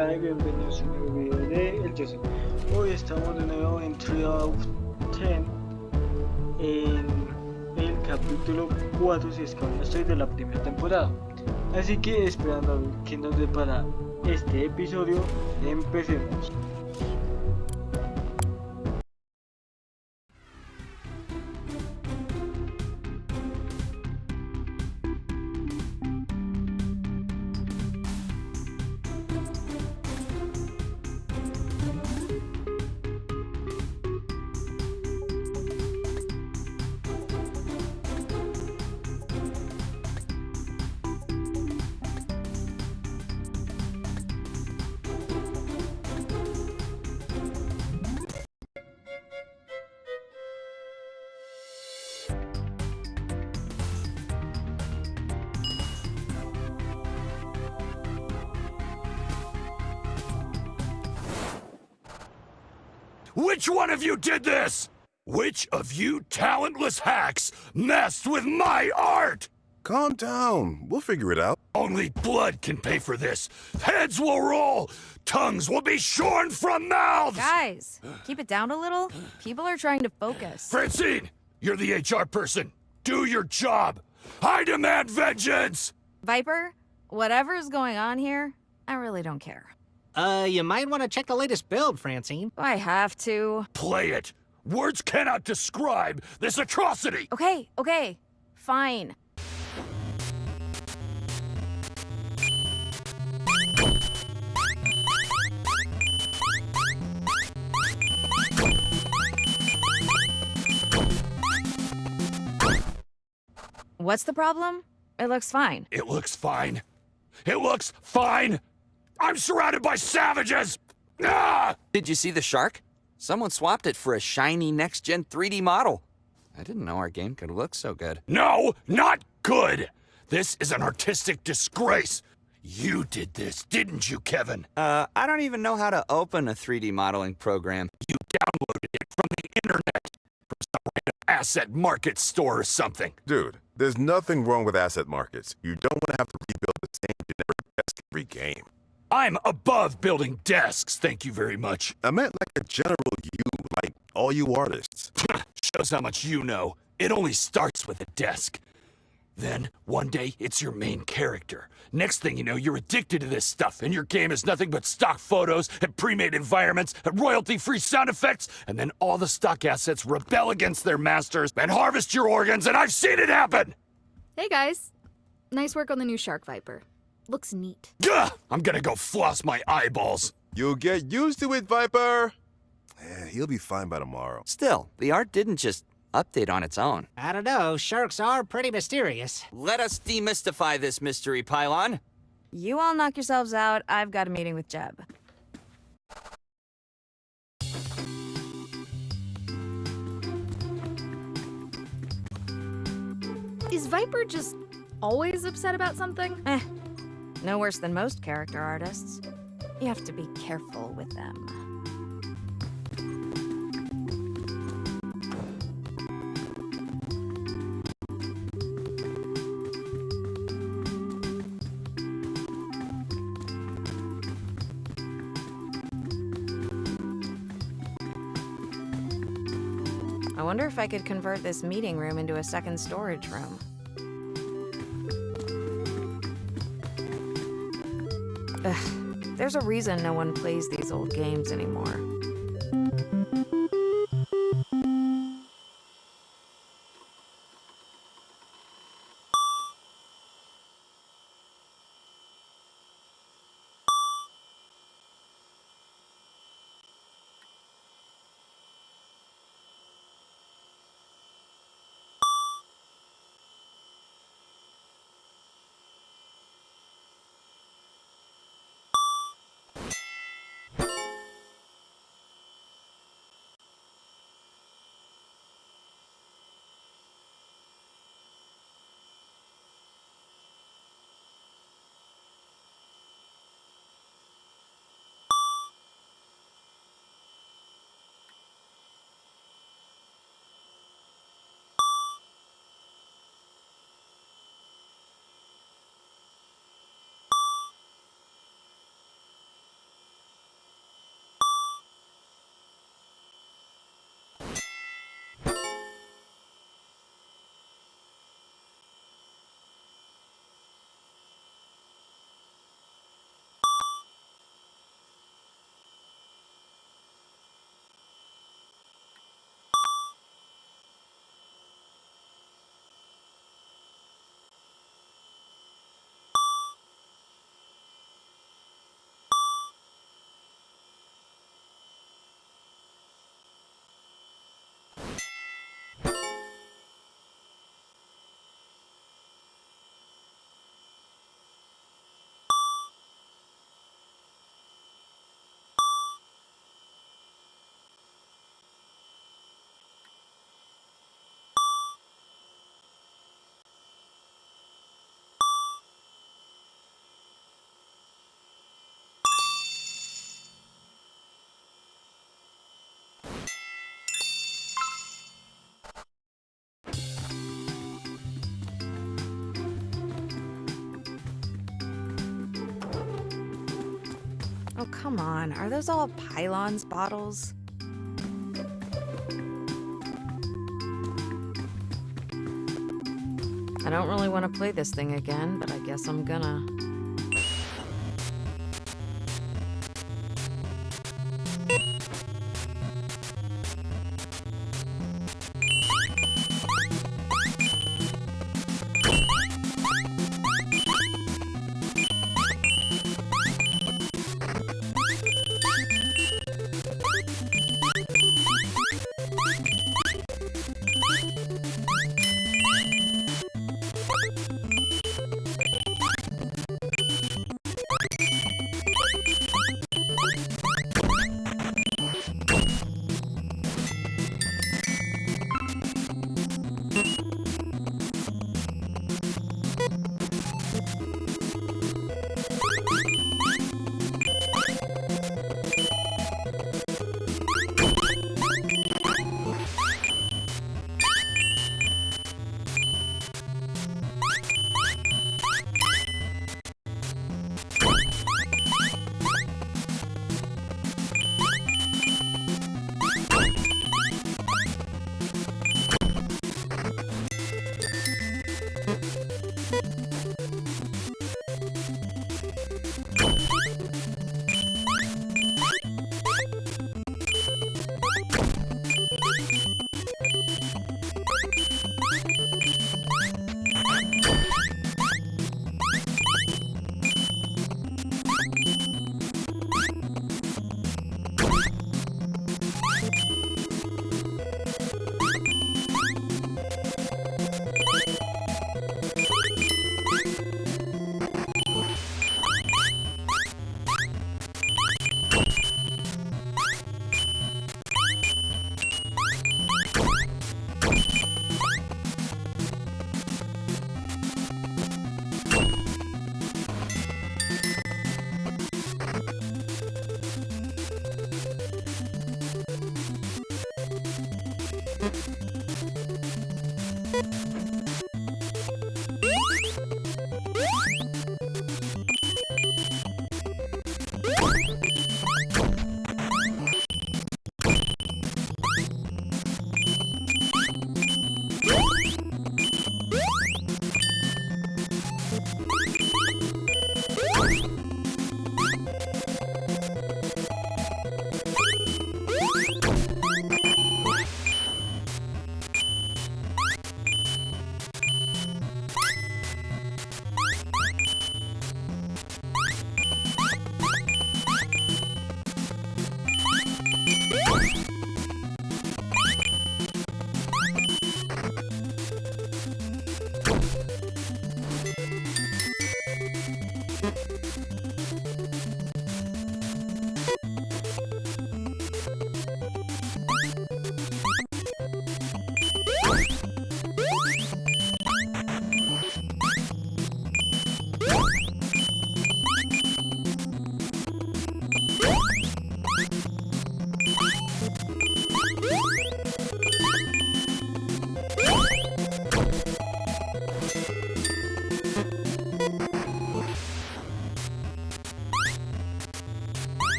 hola y bienvenidos a un nuevo video de El Joseph. Hoy estamos de nuevo en Tree of Ten en el capítulo 4 si es que aún estoy de la primera temporada. Así que esperando a ver qué nos depara este episodio, empecemos. Did this? Which of you talentless hacks messed with my art? Calm down. We'll figure it out. Only blood can pay for this. Heads will roll. Tongues will be shorn from mouths. Guys, keep it down a little. People are trying to focus. Francine, you're the HR person. Do your job. I demand vengeance. Viper, whatever's going on here, I really don't care. Uh, you might want to check the latest build, Francine. I have to? Play it. Words cannot describe this atrocity. Okay, okay, fine. What's the problem? It looks fine. It looks fine. It looks fine. I'm surrounded by savages. Ah! Did you see the shark? Someone swapped it for a shiny next-gen 3D model. I didn't know our game could look so good. No, not good. This is an artistic disgrace. You did this, didn't you, Kevin? Uh, I don't even know how to open a 3D modeling program. You downloaded it from the internet, from some random asset market store or something. Dude, there's nothing wrong with asset markets. You don't want to have to rebuild the same I'm above building desks, thank you very much. I meant like a general you, like all you artists. Shows how much you know. It only starts with a desk. Then, one day, it's your main character. Next thing you know, you're addicted to this stuff, and your game is nothing but stock photos and pre-made environments and royalty-free sound effects, and then all the stock assets rebel against their masters and harvest your organs, and I've seen it happen! Hey guys. Nice work on the new Shark Viper. Looks neat. Gah! I'm gonna go floss my eyeballs. You'll get used to it, Viper. Yeah, he'll be fine by tomorrow. Still, the art didn't just update on its own. I don't know, sharks are pretty mysterious. Let us demystify this mystery, Pylon. You all knock yourselves out. I've got a meeting with Jeb. Is Viper just always upset about something? Eh, no worse than most character artists. You have to be careful with them. I wonder if I could convert this meeting room into a second storage room. There's a reason no one plays these old games anymore. Oh, come on. Are those all Pylons bottles? I don't really want to play this thing again, but I guess I'm gonna.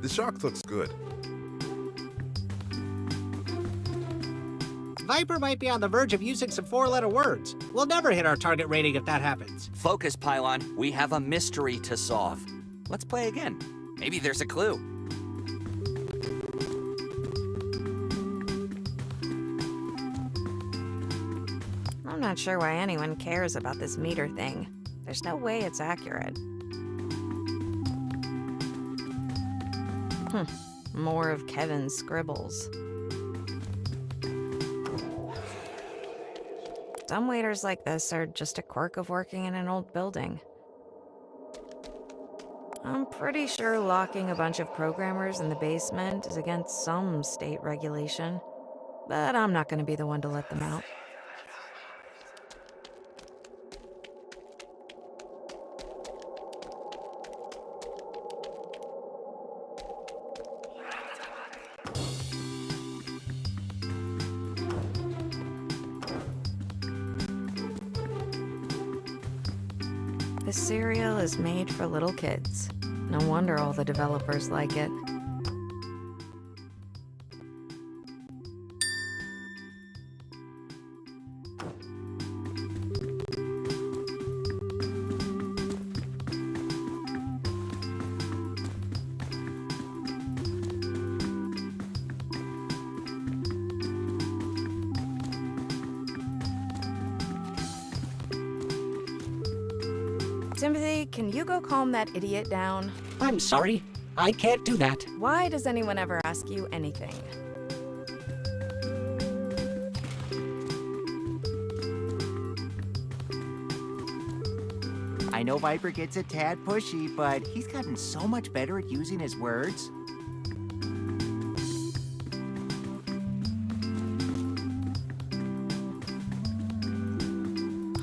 The shark looks good. Viper might be on the verge of using some four-letter words. We'll never hit our target rating if that happens. Focus, Pylon. We have a mystery to solve. Let's play again. Maybe there's a clue. I'm not sure why anyone cares about this meter thing. There's no way it's accurate. Hmm. More of Kevin's scribbles. Some waiters like this are just a quirk of working in an old building. I'm pretty sure locking a bunch of programmers in the basement is against some state regulation. But I'm not going to be the one to let them out. Cereal is made for little kids. No wonder all the developers like it. Calm that idiot down? I'm sorry. I can't do that. Why does anyone ever ask you anything? I know Viper gets a tad pushy, but he's gotten so much better at using his words.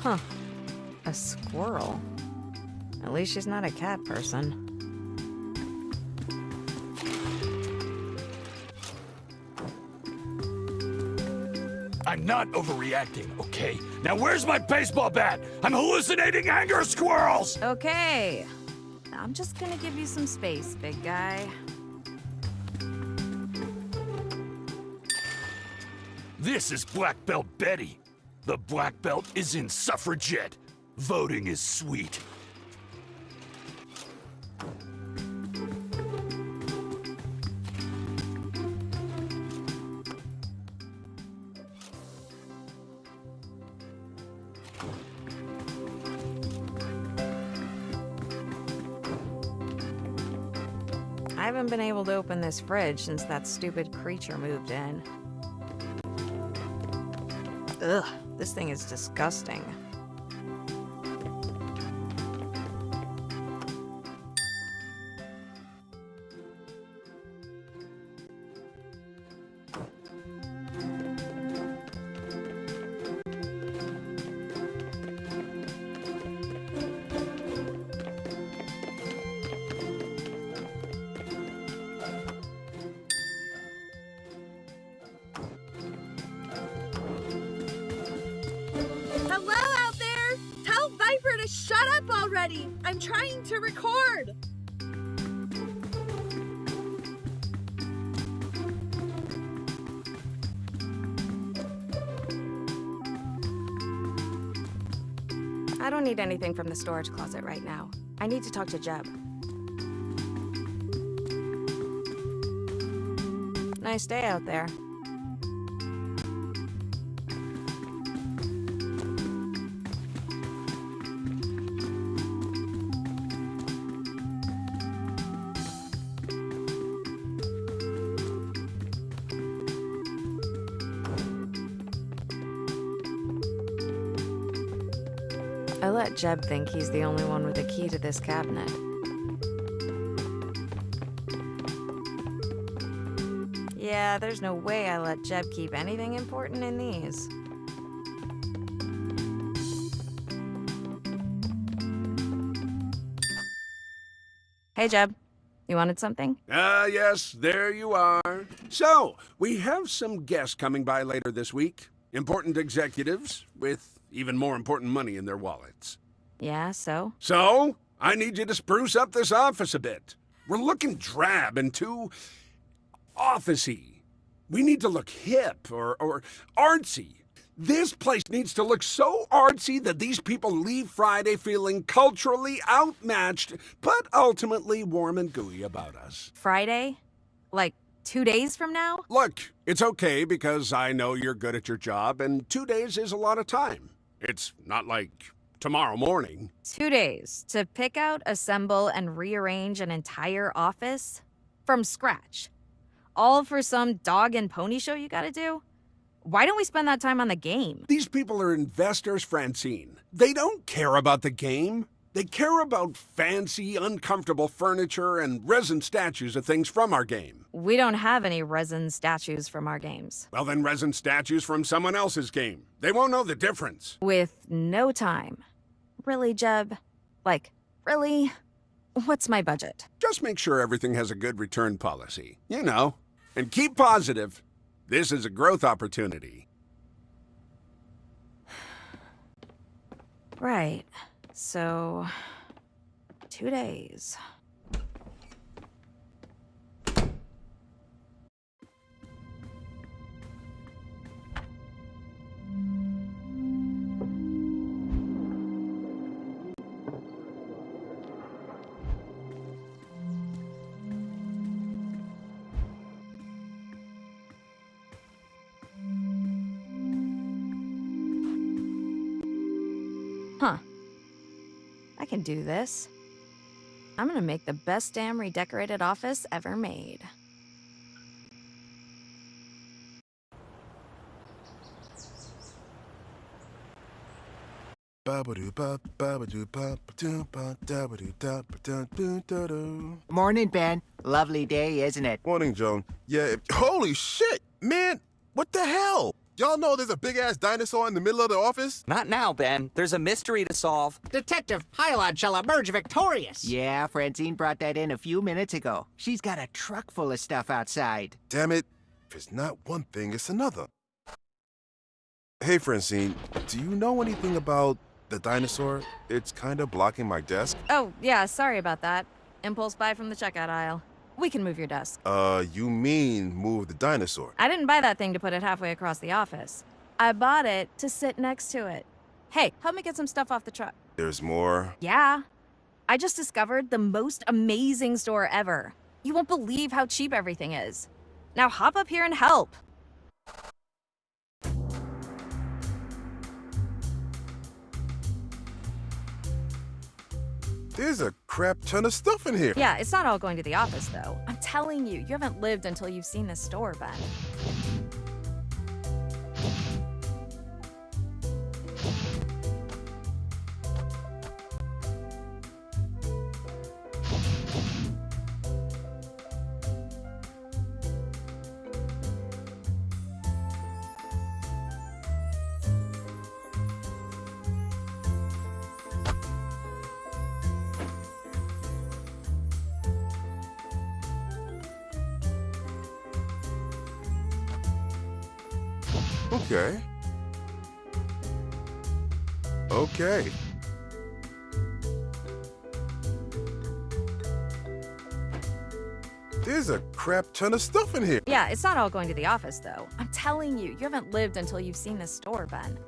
Huh. A squirrel. At least she's not a cat person. I'm not overreacting, okay? Now where's my baseball bat? I'm hallucinating anger squirrels! Okay. I'm just gonna give you some space, big guy. This is Black Belt Betty. The Black Belt is in suffragette. Voting is sweet. Open this fridge since that stupid creature moved in. Ugh, this thing is disgusting. I'm trying to record! I don't need anything from the storage closet right now. I need to talk to Jeb. Nice day out there. Jeb think he's the only one with a key to this cabinet. Yeah, there's no way I let Jeb keep anything important in these. Hey, Jeb. You wanted something? Ah, yes, there you are. So, we have some guests coming by later this week. Important executives with even more important money in their wallets. Yeah, so? So, I need you to spruce up this office a bit. We're looking drab and too officey. We need to look hip or, or artsy. This place needs to look so artsy that these people leave Friday feeling culturally outmatched, but ultimately warm and gooey about us. Friday? Like two days from now? Look, it's okay because I know you're good at your job, and two days is a lot of time. It's not like tomorrow morning. Two days to pick out, assemble, and rearrange an entire office? From scratch. All for some dog and pony show you gotta do? Why don't we spend that time on the game? These people are investors, Francine. They don't care about the game. They care about fancy, uncomfortable furniture and resin statues of things from our game. We don't have any resin statues from our games. Well, then resin statues from someone else's game. They won't know the difference. With no time. Really, Jeb? Like, really? What's my budget? Just make sure everything has a good return policy. You know. And keep positive. This is a growth opportunity. Right. So, two days. Can do this. I'm gonna make the best damn redecorated office ever made. Morning, Ben. Lovely day, isn't it? Morning, Joan. Yeah, holy shit, man! What the hell? Y'all know there's a big ass dinosaur in the middle of the office? Not now, Ben. There's a mystery to solve. Detective Pylon shall emerge victorious. Yeah, Francine brought that in a few minutes ago. She's got a truck full of stuff outside. Damn it. If it's not one thing, it's another. Hey, Francine, do you know anything about the dinosaur? It's kind of blocking my desk. Oh, yeah, sorry about that. Impulse buy from the checkout aisle. We can move your desk. Uh, you mean move the dinosaur? I didn't buy that thing to put it halfway across the office. I bought it to sit next to it. Hey, help me get some stuff off the truck. There's more. Yeah. I just discovered the most amazing store ever. You won't believe how cheap everything is. Now hop up here and help. There's a crap ton of stuff in here. Yeah, it's not all going to the office, though. I'm telling you, you haven't lived until you've seen this store, Ben. Okay. Okay. There's a crap ton of stuff in here. Yeah, it's not all going to the office, though. I'm telling you, you haven't lived until you've seen this store, Ben.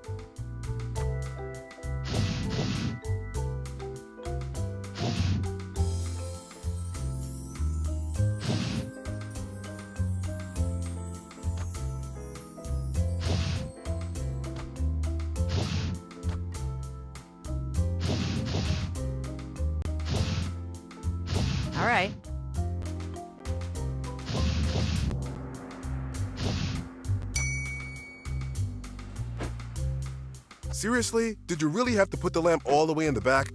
Seriously? Did you really have to put the lamp all the way in the back?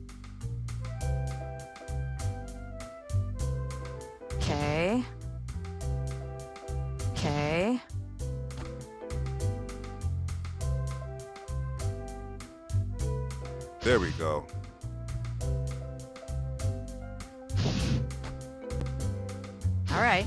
Okay. Okay. There we go. All right.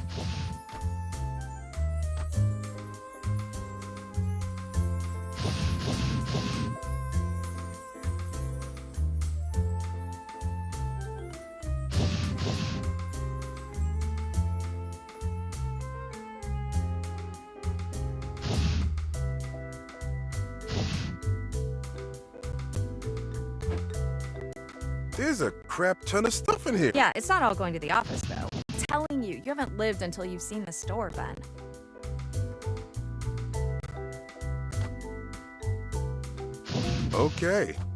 Crap ton of stuff in here. Yeah, it's not all going to the office, though. I'm telling you, you haven't lived until you've seen the store, Ben. Okay. Okay.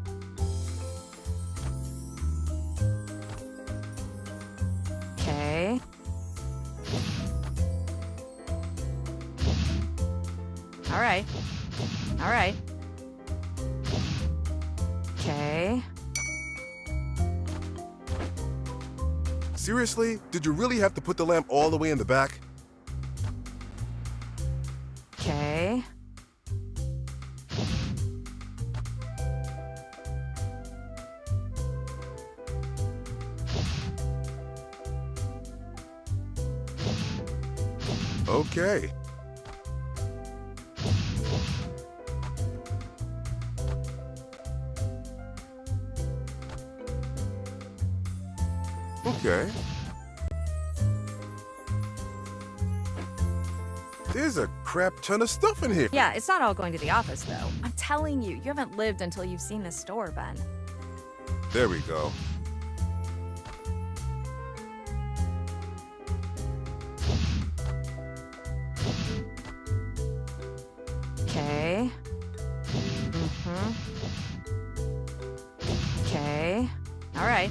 Seriously? Did you really have to put the lamp all the way in the back? Okay. Okay. Crap ton of stuff in here. Yeah, it's not all going to the office, though. I'm telling you, you haven't lived until you've seen the store, Ben. There we go. Okay. Mm-hmm. Okay. All right.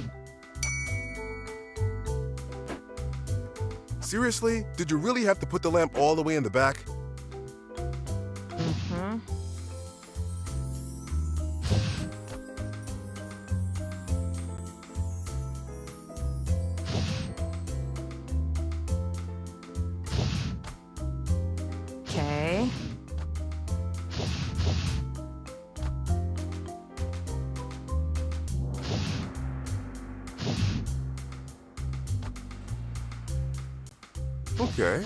Seriously? Did you really have to put the lamp all the way in the back? Okay.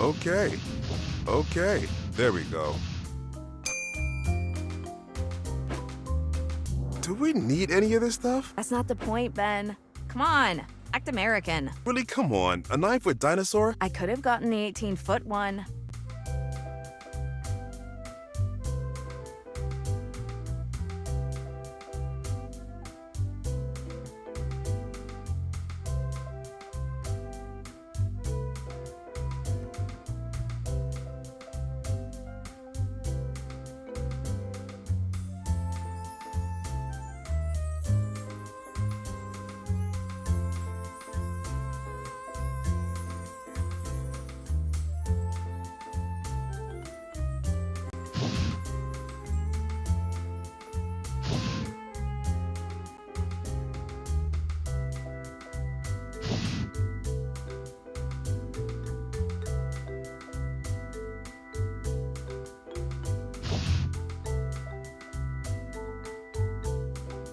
Okay. Okay. There we go. Do we need any of this stuff? That's not the point, Ben. Come on, act American. Really, come on. A nine foot dinosaur? I could have gotten the 18 foot one.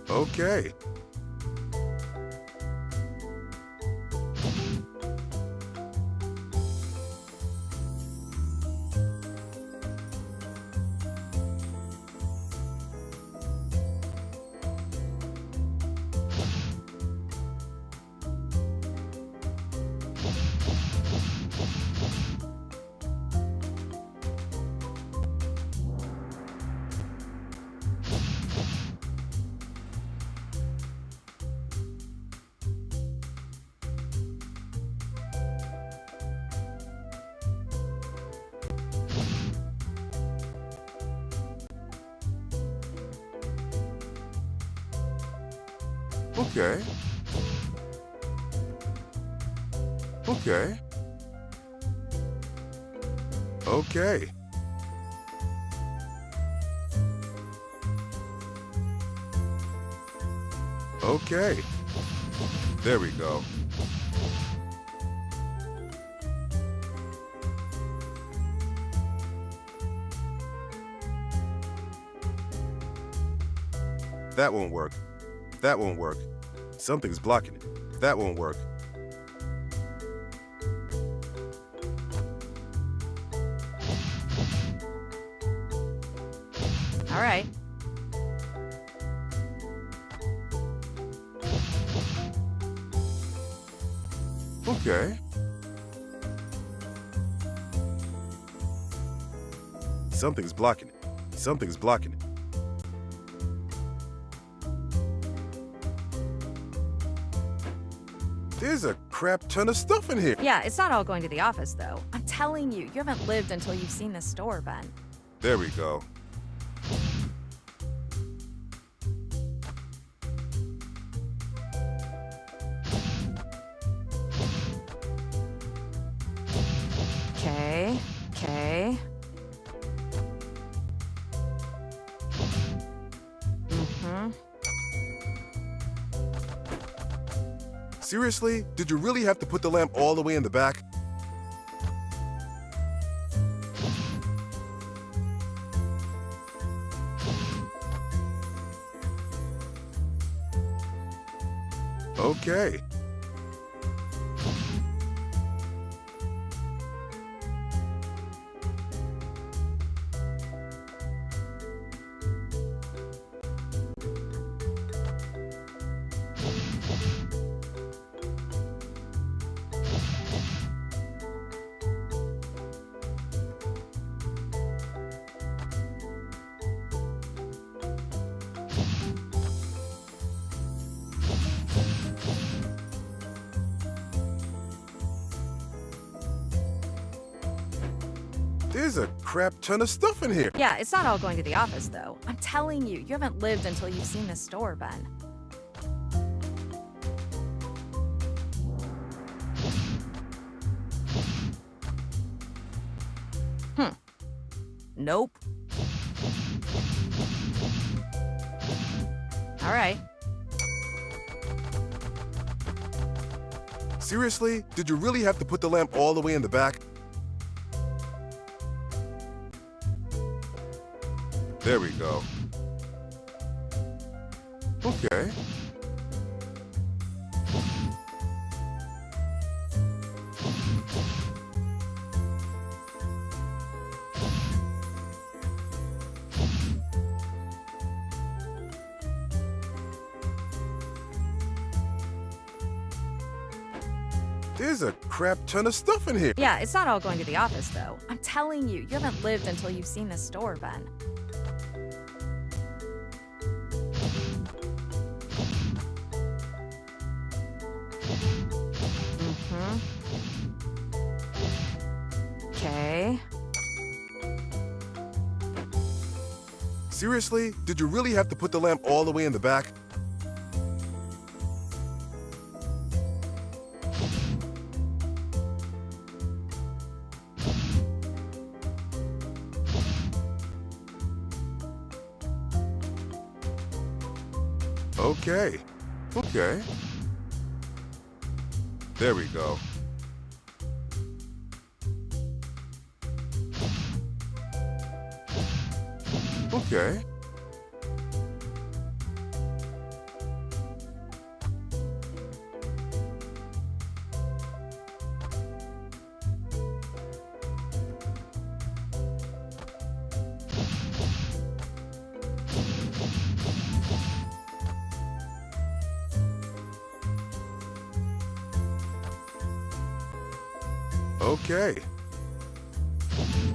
Okay. That won't work. That won't work. Something's blocking it. That won't work. All right. Okay. Something's blocking it. Something's blocking it. Crap ton of stuff in here. Yeah, it's not all going to the office, though. I'm telling you, you haven't lived until you've seen this store, Ben. There we go. Seriously? Did you really have to put the lamp all the way in the back? Okay. Crap ton of stuff in here. Yeah, it's not all going to the office, though. I'm telling you, you haven't lived until you've seen this store, Ben. Hmm. Nope. All right. Seriously? Did you really have to put the lamp all the way in the back? There we go. Okay. There's a crap ton of stuff in here. Yeah, it's not all going to the office, though. I'm telling you, you haven't lived until you've seen this store, Ben. Seriously? Did you really have to put the lamp all the way in the back? Okay. Okay. There we go. Okay. Okay.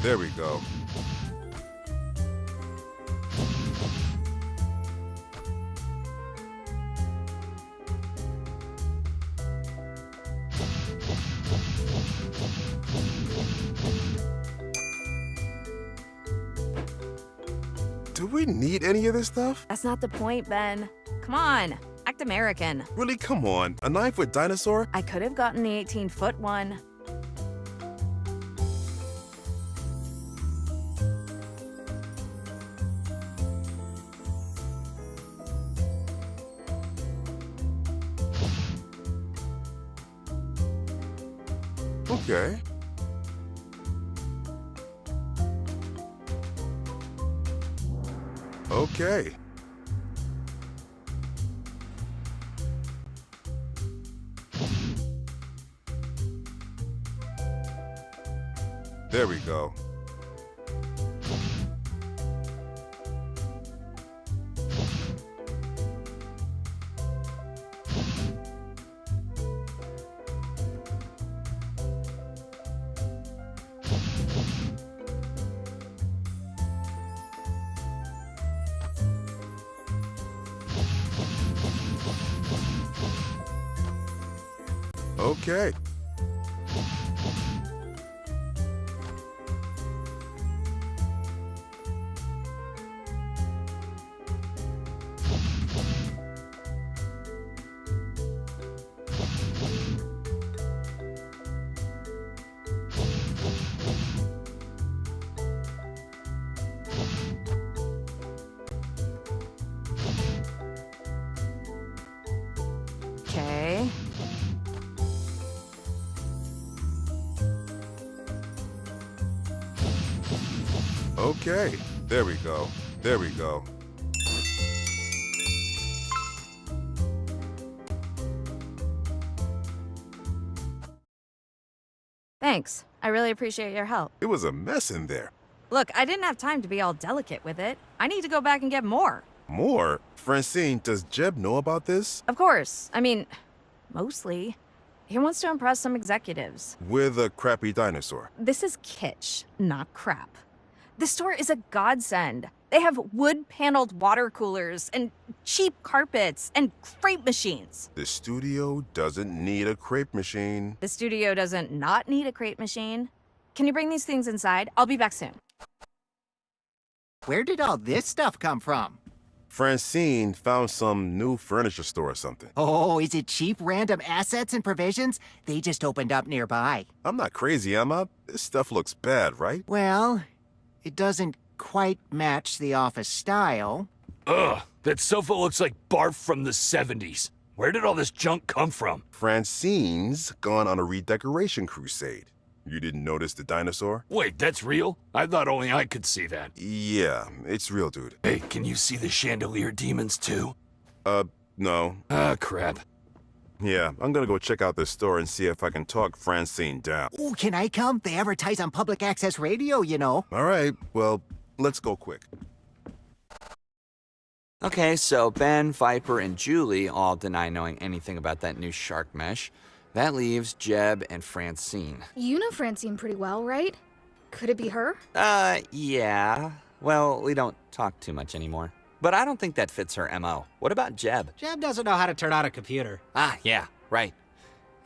There we go. Do we need any of this stuff? That's not the point, Ben. Come on, act American. Really, come on. A knife with dinosaur? I could have gotten the 18 foot one. Okay. There we go. There we go. Thanks. I really appreciate your help. It was a mess in there. Look, I didn't have time to be all delicate with it. I need to go back and get more. More? Francine, does Jeb know about this? Of course. I mean, mostly. He wants to impress some executives. With a crappy dinosaur. This is kitsch, not crap. The store is a godsend. They have wood paneled water coolers and cheap carpets and crepe machines. The studio doesn't need a crepe machine. The studio doesn't not need a crepe machine. Can you bring these things inside? I'll be back soon. Where did all this stuff come from? Francine found some new furniture store or something. Oh, is it cheap random assets and provisions? They just opened up nearby. I'm not crazy, am I? This stuff looks bad, right? Well, it doesn't quite match the office style. Ugh, that sofa looks like barf from the 70s. Where did all this junk come from? Francine's gone on a redecoration crusade. You didn't notice the dinosaur? Wait, that's real? I thought only I could see that. Yeah, it's real, dude. Hey, can you see the chandelier demons too? Uh, no. Ah, crap. Yeah, I'm gonna go check out this store and see if I can talk Francine down. Oh, can I come? They advertise on public access radio, you know. All right, well, let's go quick. Okay, so Ben, Viper, and Julie all deny knowing anything about that new shark mesh. That leaves Jeb and Francine. You know Francine pretty well, right? Could it be her? Uh, yeah. Well, we don't talk too much anymore. But I don't think that fits her MO. What about Jeb? Jeb doesn't know how to turn on a computer. Ah, yeah, right.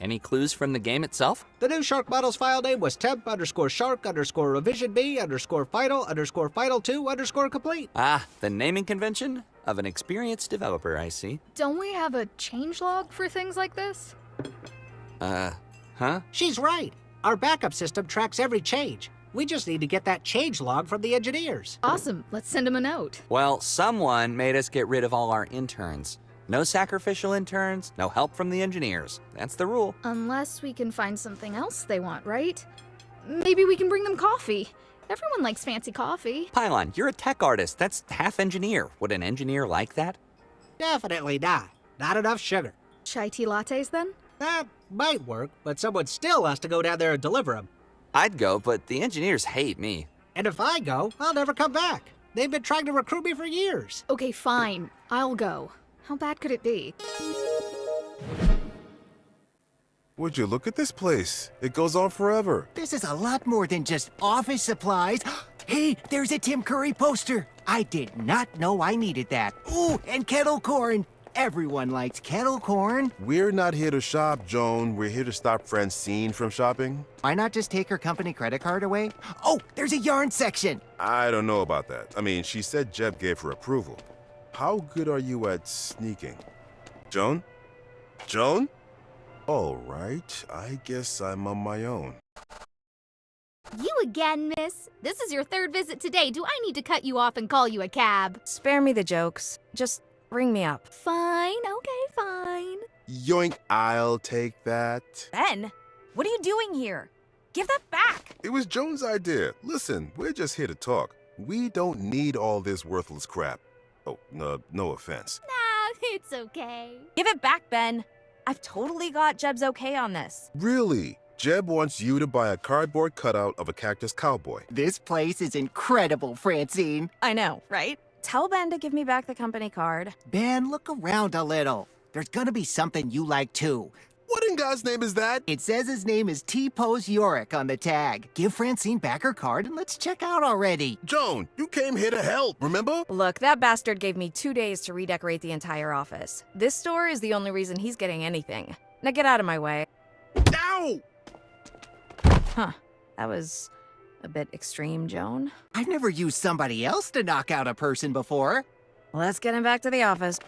Any clues from the game itself? The new Shark model's file name was temp underscore shark underscore revision B underscore final underscore final 2 underscore complete. Ah, the naming convention of an experienced developer, I see. Don't we have a changelog for things like this? Uh, huh? She's right. Our backup system tracks every change. We just need to get that change log from the engineers. Awesome. Let's send them a note. Well, someone made us get rid of all our interns. No sacrificial interns, no help from the engineers. That's the rule. Unless we can find something else they want, right? Maybe we can bring them coffee. Everyone likes fancy coffee. Pylon, you're a tech artist. That's half engineer. Would an engineer like that? Definitely not. Not enough sugar. Chai tea lattes, then? That might work, but someone still has to go down there and deliver them. I'd go, but the engineers hate me. And if I go, I'll never come back. They've been trying to recruit me for years. Okay, fine. I'll go. How bad could it be? Would you look at this place? It goes on forever. This is a lot more than just office supplies. hey, there's a Tim Curry poster. I did not know I needed that. Ooh, and kettle corn. Everyone likes kettle corn. We're not here to shop, Joan. We're here to stop Francine from shopping. Why not just take her company credit card away? Oh, there's a yarn section. I don't know about that. I mean, she said Jeb gave her approval. How good are you at sneaking? Joan? Joan? All right, I guess I'm on my own. You again, miss? This is your third visit today. Do I need to cut you off and call you a cab? Spare me the jokes. Just ring me up. Fine, okay, fine. Yoink, I'll take that. Ben, what are you doing here? Give that back. It was Joan's idea. Listen, we're just here to talk. We don't need all this worthless crap. Oh, no, no offense. Nah, it's okay. Give it back, Ben. I've totally got Jeb's okay on this. Really? Jeb wants you to buy a cardboard cutout of a cactus cowboy. This place is incredible, Francine. I know, right? Tell Ben to give me back the company card. Ben, look around a little. There's gonna be something you like too. What in God's name is that? It says his name is T-Pose Yorick on the tag. Give Francine back her card and let's check out already. Joan, you came here to help, remember? Look, that bastard gave me two days to redecorate the entire office. This store is the only reason he's getting anything. Now get out of my way. Ow! Huh. That was a bit extreme, Joan. I've never used somebody else to knock out a person before. Let's get him back to the office.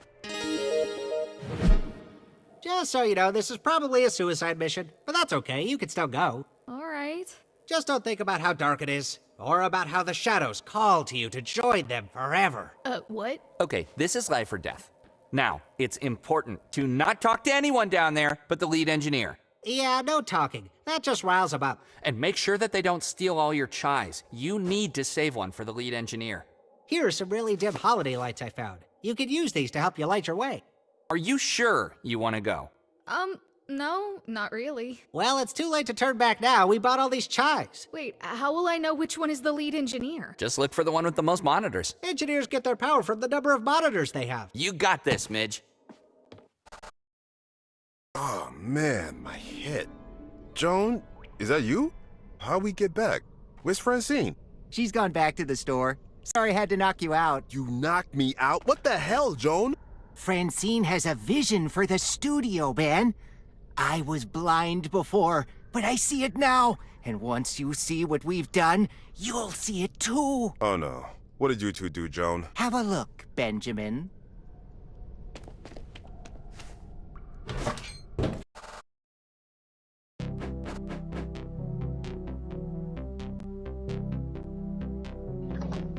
Just so you know, this is probably a suicide mission, but that's okay. You can still go. All right. Just don't think about how dark it is, or about how the shadows call to you to join them forever. Uh, what? Okay, this is life or death. Now, it's important to not talk to anyone down there but the lead engineer. Yeah, no talking. That just riles them up. And make sure that they don't steal all your chais. You need to save one for the lead engineer. Here are some really dim holiday lights I found. You could use these to help you light your way. Are you sure you want to go? Um, no, not really. Well, it's too late to turn back now. We bought all these chais. Wait, how will I know which one is the lead engineer? Just look for the one with the most monitors. Engineers get their power from the number of monitors they have. You got this, Midge. Oh, man, my head. Joan, is that you? How we get back? Where's Francine? She's gone back to the store. Sorry I had to knock you out. You knocked me out? What the hell, Joan? Francine has a vision for the studio, Ben. I was blind before, but I see it now. And once you see what we've done, you'll see it too. Oh, no. What did you two do, Joan? Have a look, Benjamin.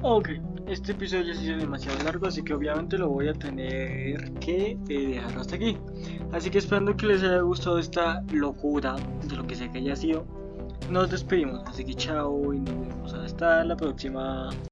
Ok, este episodio ya se hizo demasiado largo, así que obviamente lo voy a tener que eh, dejar hasta aquí. Así que esperando que les haya gustado esta locura de lo que sea que haya sido, nos despedimos. Así que chao y nos vemos hasta la próxima.